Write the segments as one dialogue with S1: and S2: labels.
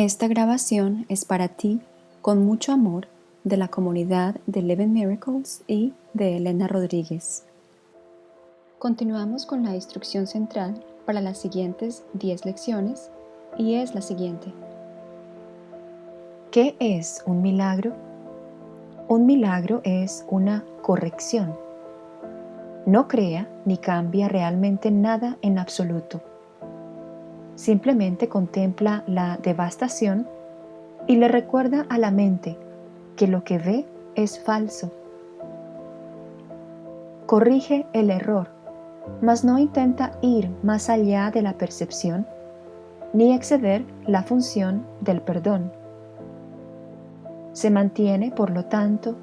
S1: Esta grabación es para ti con mucho amor de la comunidad de Eleven Miracles y de Elena Rodríguez. Continuamos con la instrucción central para las siguientes 10 lecciones y es la siguiente. ¿Qué es un milagro? Un milagro es una corrección. No crea ni cambia realmente nada en absoluto. Simplemente contempla la devastación y le recuerda a la mente que lo que ve es falso. Corrige el error, mas no intenta ir más allá de la percepción ni exceder la función del perdón. Se mantiene, por lo tanto,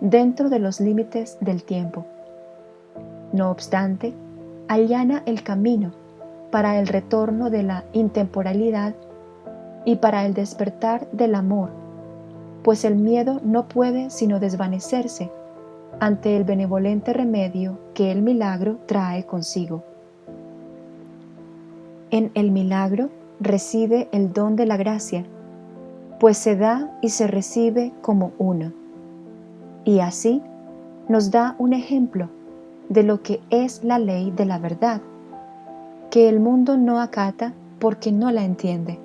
S1: dentro de los límites del tiempo. No obstante, allana el camino para el retorno de la intemporalidad y para el despertar del amor, pues el miedo no puede sino desvanecerse ante el benevolente remedio que el milagro trae consigo. En el milagro reside el don de la gracia, pues se da y se recibe como uno. Y así nos da un ejemplo de lo que es la ley de la verdad, que el mundo no acata porque no la entiende.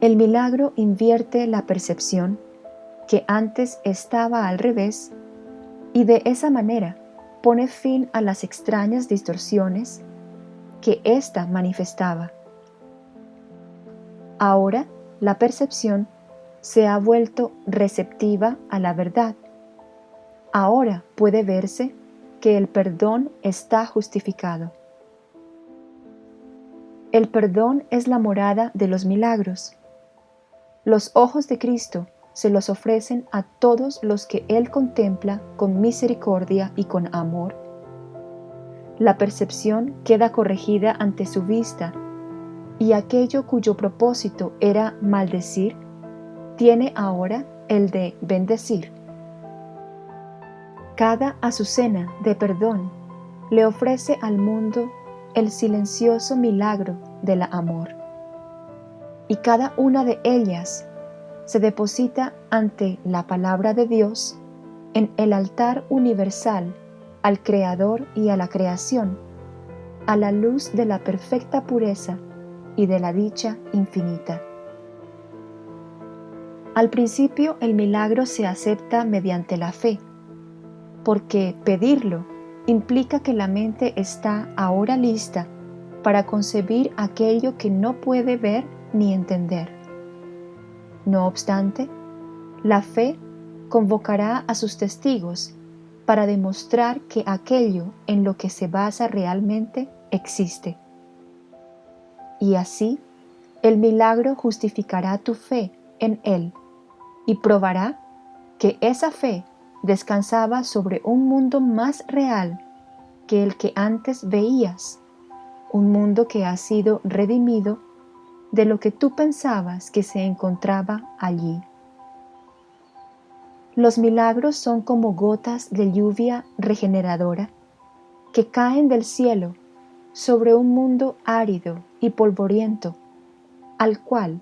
S1: El milagro invierte la percepción que antes estaba al revés y de esa manera pone fin a las extrañas distorsiones que ésta manifestaba. Ahora la percepción se ha vuelto receptiva a la verdad. Ahora puede verse que el perdón está justificado. El perdón es la morada de los milagros. Los ojos de Cristo se los ofrecen a todos los que Él contempla con misericordia y con amor. La percepción queda corregida ante su vista y aquello cuyo propósito era maldecir, tiene ahora el de bendecir. Cada azucena de perdón le ofrece al mundo el silencioso milagro del amor. Y cada una de ellas se deposita ante la palabra de Dios en el altar universal al Creador y a la creación, a la luz de la perfecta pureza y de la dicha infinita. Al principio el milagro se acepta mediante la fe, porque pedirlo implica que la mente está ahora lista para concebir aquello que no puede ver ni entender. No obstante, la fe convocará a sus testigos para demostrar que aquello en lo que se basa realmente existe y así el milagro justificará tu fe en Él y probará que esa fe descansaba sobre un mundo más real que el que antes veías, un mundo que ha sido redimido de lo que tú pensabas que se encontraba allí. Los milagros son como gotas de lluvia regeneradora que caen del cielo sobre un mundo árido y polvoriento, al cual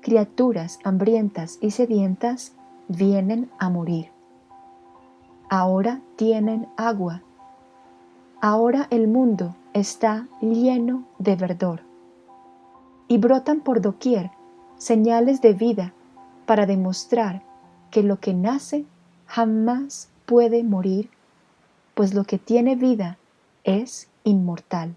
S1: criaturas hambrientas y sedientas vienen a morir. Ahora tienen agua. Ahora el mundo está lleno de verdor. Y brotan por doquier señales de vida para demostrar que lo que nace jamás puede morir, pues lo que tiene vida es inmortal.